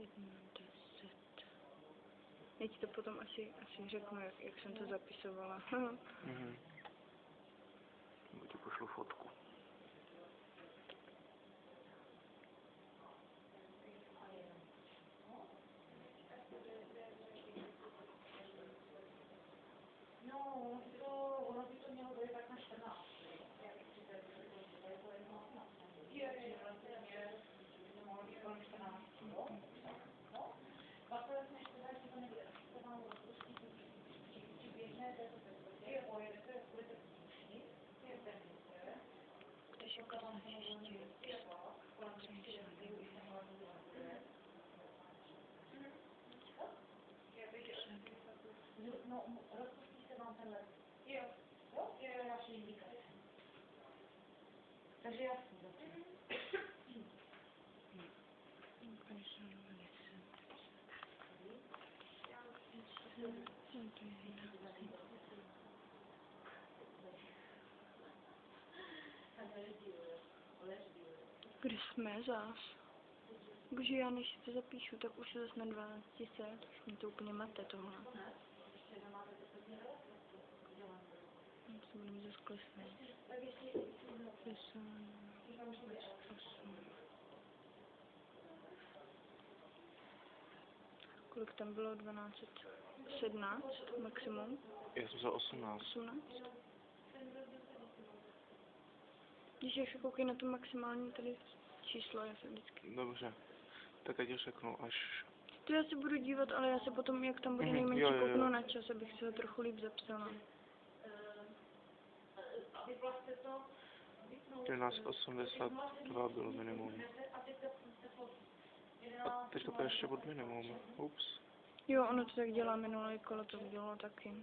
1, 10. Já ti to potom asi, asi řeknu, jak, jak jsem to zapisovala. Mhm. Nebo ti pošlu fotku. No, rozpuścicie nam ten lek. Jest. No, i raczej indikacja. Także jasne. Thank you. Kde jsme zás? Bože, já než si to zapíšu, tak už je zase na 12 set. Už mě to úplně mate tohle. Teď se budeme zase klesnout. 50, 8. Kolik tam bylo? 1217 maximum? Já jsem za 18. 18? Když ještě koukej na to maximální tady číslo, já se vždycky... Dobře. Tak ať řeknu až... To já se budu dívat, ale já se potom, jak tam bude Mhm, nejmenší, jo, jo, jo. kouknu na čas, abych si ho trochu líp zapsala. 1182 bylo minimum. A teď to je ještě od minimum. Ups. Jo, ono to tak dělá minulé kolo, to udělalo taky.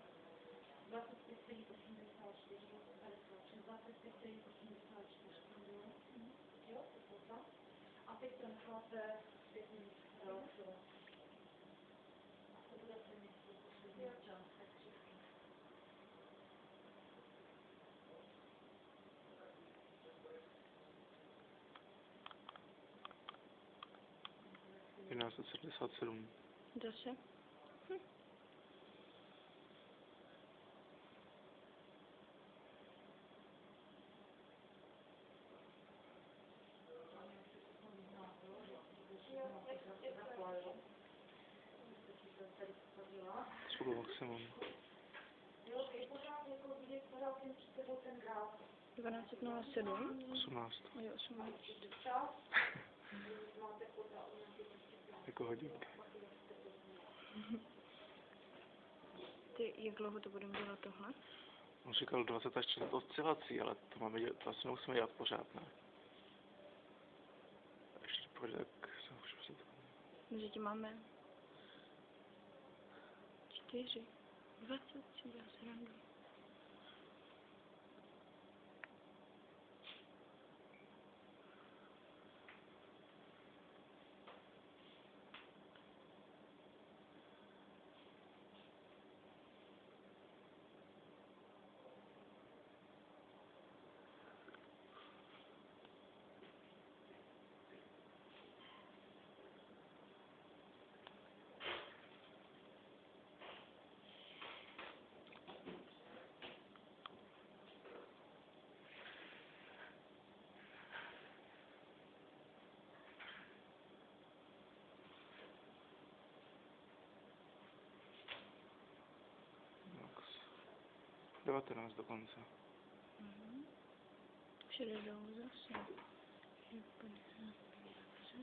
Jedenáct sedmdesát sedm. Zase? Hm. Bylo maximum. 1207? 18. Jo, 18. Jako hodinky. Ty, jak dlouho to budeme dělat tohle? On říkal 20 až 40 oscilací, ale to máme dělat, to asi nemusíme dělat pořád, ne? A Ještě to půjde, tak se už se to... My zatím máme čtyři, dvacet, si dělá srandu. 19 dokonce. Mhm. Všude dolů zase. Je 55, 20.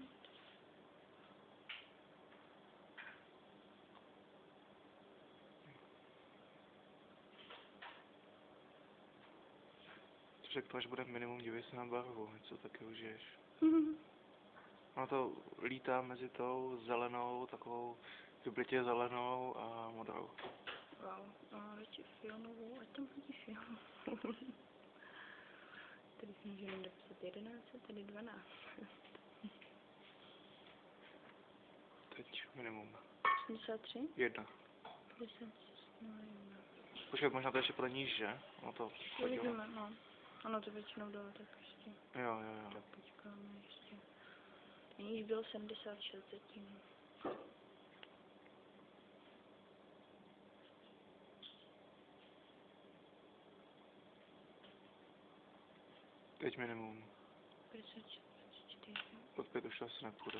Řekl, až bude minimum, dívej se na barvu, něco taky užiješ. Mhm. Ono to lítá mezi tou zelenou, takovou vyblitě zelenou a modrou. Wow, no radši filmovou, ať tam hodí filmovou. tady si můžeme dopsat 11, tady 12. Teď minimum. 83? Jedna. 50, no jedna. Počkej, možná to ještě pro níž, že? No to. Uvidíme, no. Ono to většinou dalo, tak ještě. Jo, jo, jo. Tak počkáme ještě. Níž bylo 76 zatím. Teď minimum. 56, 24. Pod pět už to asi nepůjde.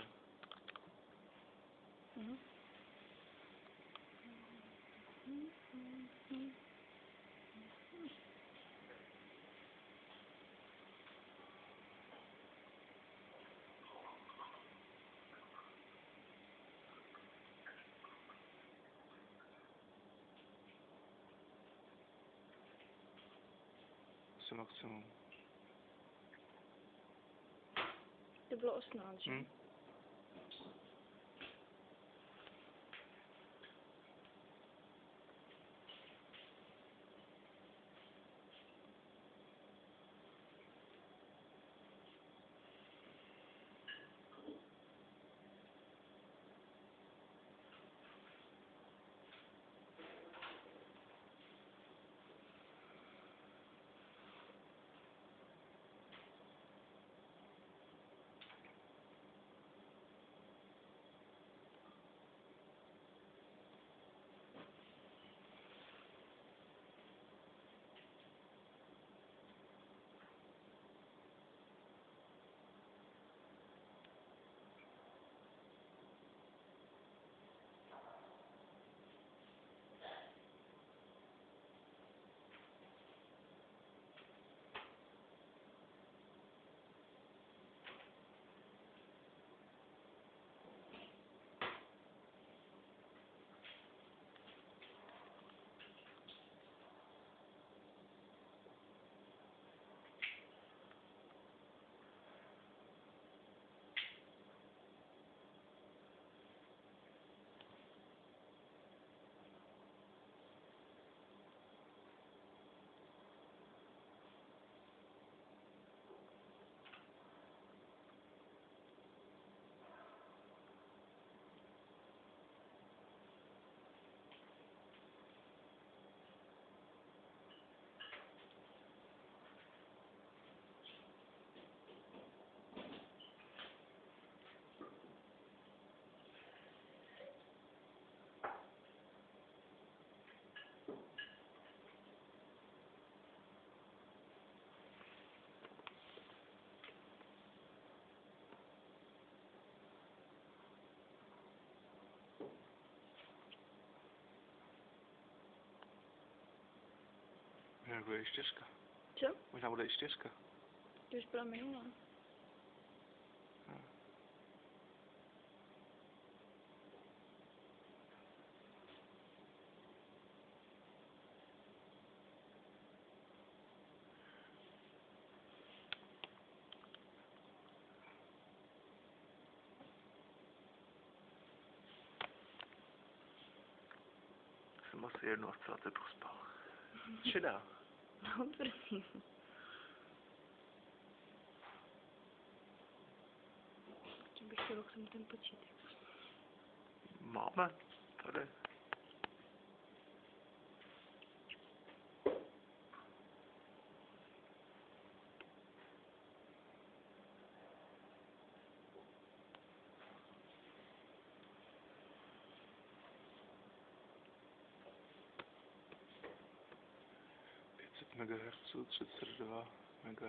Mhm. Asi maximum. To bylo 18, že? Hm? Možná bude i čtyřka. Co? Možná bude i čtyřka. To už byla minulá. Jsem asi jednu asociaci pospal. Šedá. No, prosím. Ještě bych chtěla k tomu ten počítač. Máme. Tady. MHz, 32 MB.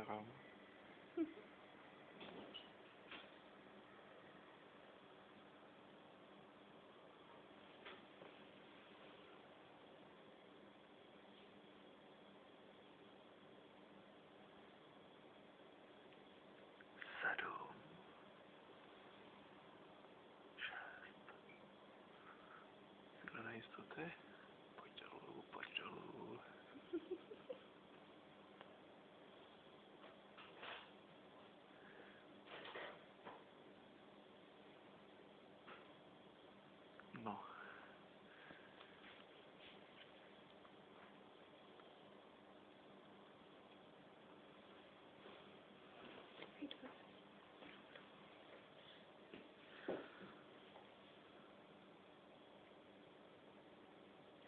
Sedm. Šest. Tyhle nejistoty. Pojď dolů, pojď dolů.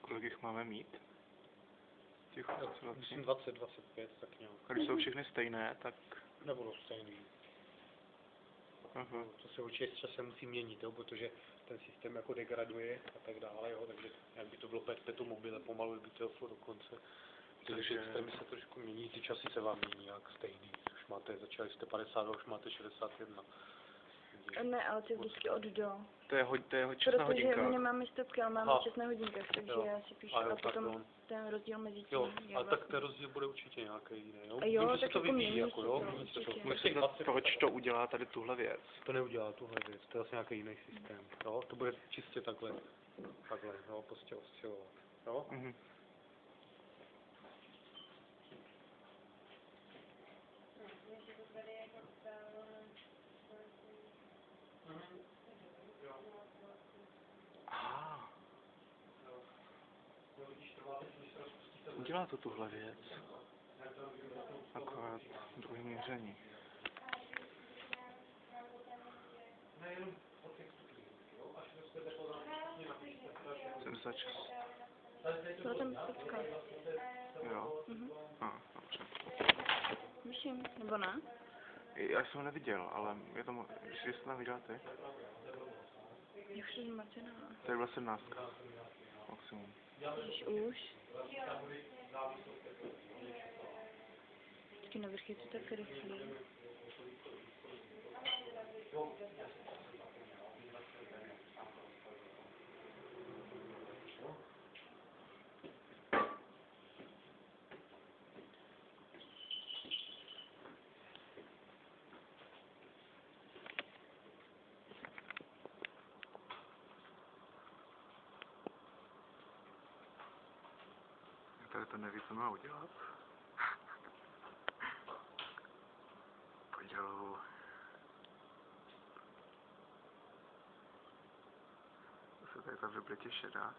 Kolik jich máme mít? Těch oscilací. Myslím 20, 25, tak nějak. A když jsou všechny stejné, tak... Nebudou stejný. Aha. To se určitě s časem musí měnit, jo, protože ten systém jako degraduje a tak dále, jo, takže jak by to bylo perpetuum mobile, pomalu by to šlo dokonce. Takže systémy se trošku mění, ty časy se vám mění jak stejný. Už máte, začali jste 50, už máte 61. Takže- Ne, ale to je vždycky od do. To je, ho, to je ho- časná Protože hodinka. my nemáme stopky, ale máme Aha. čas na hodinkách, takže Jo. já si píšu A jo, a tak potom jo. ten rozdíl mezi tím. Jo, je ale tak vlastně- ten rozdíl bude určitě nějaký jiný, jo? A jo, Vím, že se tak to jako vyvíjí, jako, jo? se to. Myslím, 20 proč to udělá tady tuhle věc. To neudělá tuhle věc, to je asi nějaký jiný systém, jo? To bude čistě takhle, takhle, jo, prostě oscilovat, jo? Mhm. Udělá to tuhle věc. Akorát druhý měření. Jsem začal. Byla tam stopka. Jo. Mhm. A, dobře. Myslím, nebo ne? Já jsem ho neviděl, ale je to, jestli jste tam viděla ty, Já už jsem zmatená. tady byla sedmnáctka. Maximum. Když už. Vždycky na vrch je to tady to neví, co má udělat. Podělu. Zase tady ta vybletě šedá.